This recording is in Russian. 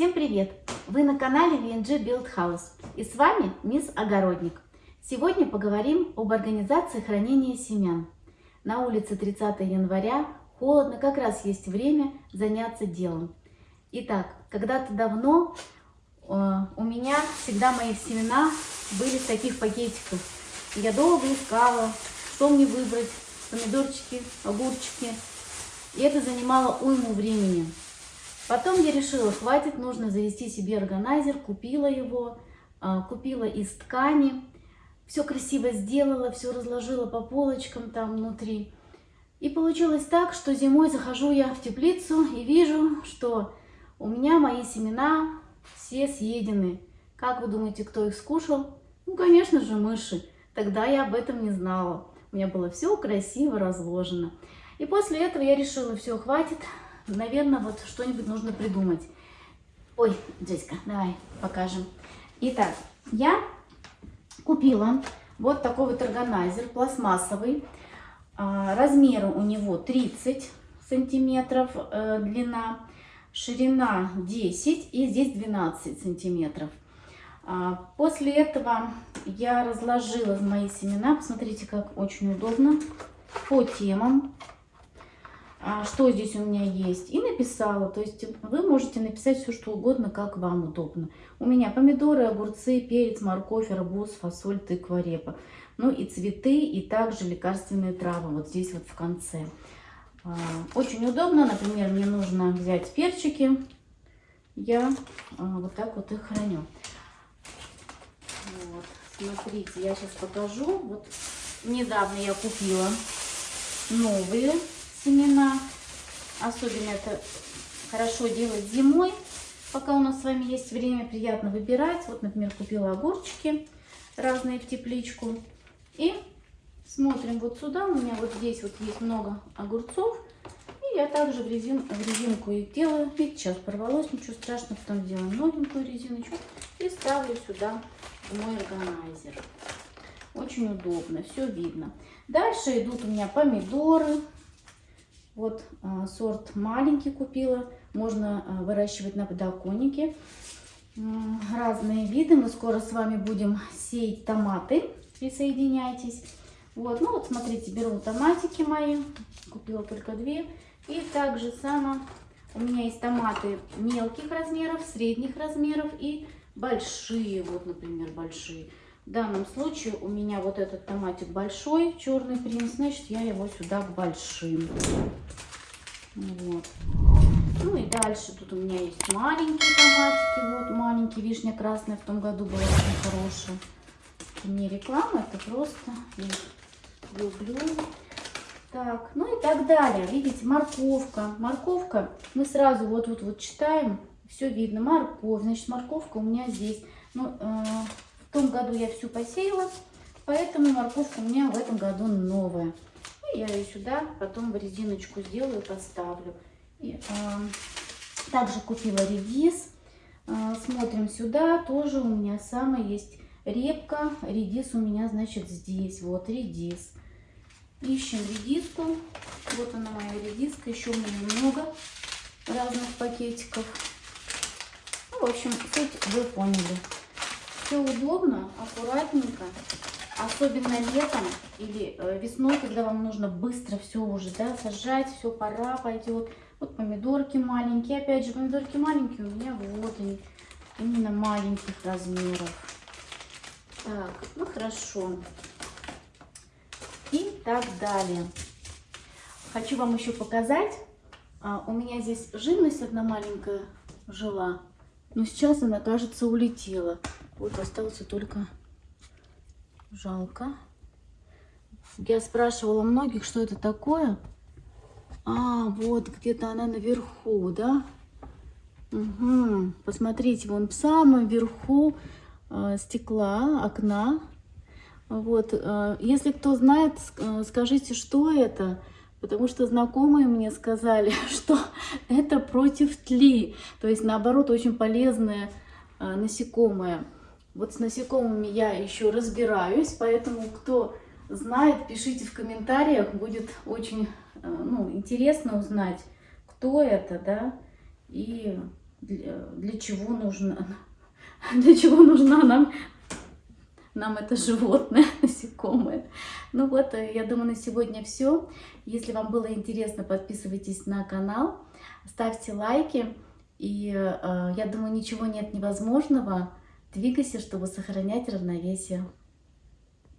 Всем привет! Вы на канале VNG Build House и с вами мисс Огородник. Сегодня поговорим об организации хранения семян. На улице 30 января, холодно, как раз есть время заняться делом. Итак, когда-то давно э, у меня всегда мои семена были в таких пакетиках. Я долго искала, что мне выбрать, помидорчики, огурчики. И это занимало уйму времени. Потом я решила, хватит, нужно завести себе органайзер, купила его, а, купила из ткани, все красиво сделала, все разложила по полочкам там внутри. И получилось так, что зимой захожу я в теплицу и вижу, что у меня мои семена все съедены. Как вы думаете, кто их скушал? Ну, конечно же, мыши. Тогда я об этом не знала. У меня было все красиво разложено. И после этого я решила, все, хватит, наверное, вот что-нибудь нужно придумать. Ой, Джессика, давай покажем. Итак, я купила вот такой вот органайзер пластмассовый. А, размеры у него 30 сантиметров э, длина, ширина 10 и здесь 12 сантиметров. А, после этого я разложила мои семена. Посмотрите, как очень удобно. По темам. А, что здесь у меня есть. И написала. То есть вы можете написать все, что угодно, как вам удобно. У меня помидоры, огурцы, перец, морковь, арбуз, фасоль, тыква, репа. Ну и цветы, и также лекарственные травы. Вот здесь вот в конце. А, очень удобно. Например, мне нужно взять перчики. Я а, вот так вот их храню. Вот. Смотрите, я сейчас покажу. Вот недавно я купила новые семена. Особенно это хорошо делать зимой, пока у нас с вами есть время, приятно выбирать. Вот, например, купила огурчики разные в тепличку. И смотрим вот сюда, у меня вот здесь вот есть много огурцов. И я также в, резин, в резинку их делаю. Видите, сейчас порвалось, ничего страшного, потом делаю новенькую резиночку и ставлю сюда мой органайзер. Очень удобно, все видно. Дальше идут у меня помидоры. Вот а, сорт маленький купила. Можно а, выращивать на подоконнике. Разные виды. Мы скоро с вами будем сеять томаты. Присоединяйтесь. Вот, ну вот смотрите, беру томатики мои. Купила только две. И также само у меня есть томаты мелких размеров, средних размеров и большие. Вот, например, большие. В данном случае у меня вот этот томатик большой, черный принц, значит я его сюда большим. Вот. Ну и дальше тут у меня есть маленькие томатики. Вот маленький вишня красная в том году была очень хорошая. Это не реклама, это просто я люблю. Так, ну и так далее. Видите, морковка. Морковка, мы сразу вот тут вот, вот читаем, все видно. Морковь, значит морковка у меня здесь. Ну, э, в том году я всю посеяла, поэтому морковка у меня в этом году новая. И я ее сюда потом в резиночку сделаю, поставлю. И, э, также купила редис. Э, смотрим сюда, тоже у меня самая есть репка. Редис у меня, значит, здесь. Вот редис. Ищем редиску. Вот она моя редиска. Еще у меня много разных пакетиков. Ну, в общем, суть вы поняли все удобно, аккуратненько. Особенно летом или э, весной, когда вам нужно быстро все уже да, сажать, все, пора пойдет. Вот помидорки маленькие. Опять же, помидорки маленькие у меня вот они. Именно маленьких размеров. Так, ну хорошо. И так далее. Хочу вам еще показать. А, у меня здесь живность одна маленькая жила. Но сейчас она, кажется, улетела. Вот остался только жалко. Я спрашивала многих, что это такое. А, вот где-то она наверху, да? Угу. Посмотрите, вон в самом верху э, стекла, окна. Вот, э, если кто знает, э, скажите, что это, потому что знакомые мне сказали, что это против тли, то есть наоборот очень полезное э, насекомое. Вот с насекомыми я еще разбираюсь, поэтому кто знает, пишите в комментариях, будет очень э, ну, интересно узнать, кто это, да, и для, для чего нужно, для чего нужна нам, нам это животное, насекомое. Ну вот, э, я думаю, на сегодня все. Если вам было интересно, подписывайтесь на канал, ставьте лайки. И э, я думаю, ничего нет невозможного. Двигайся, чтобы сохранять равновесие.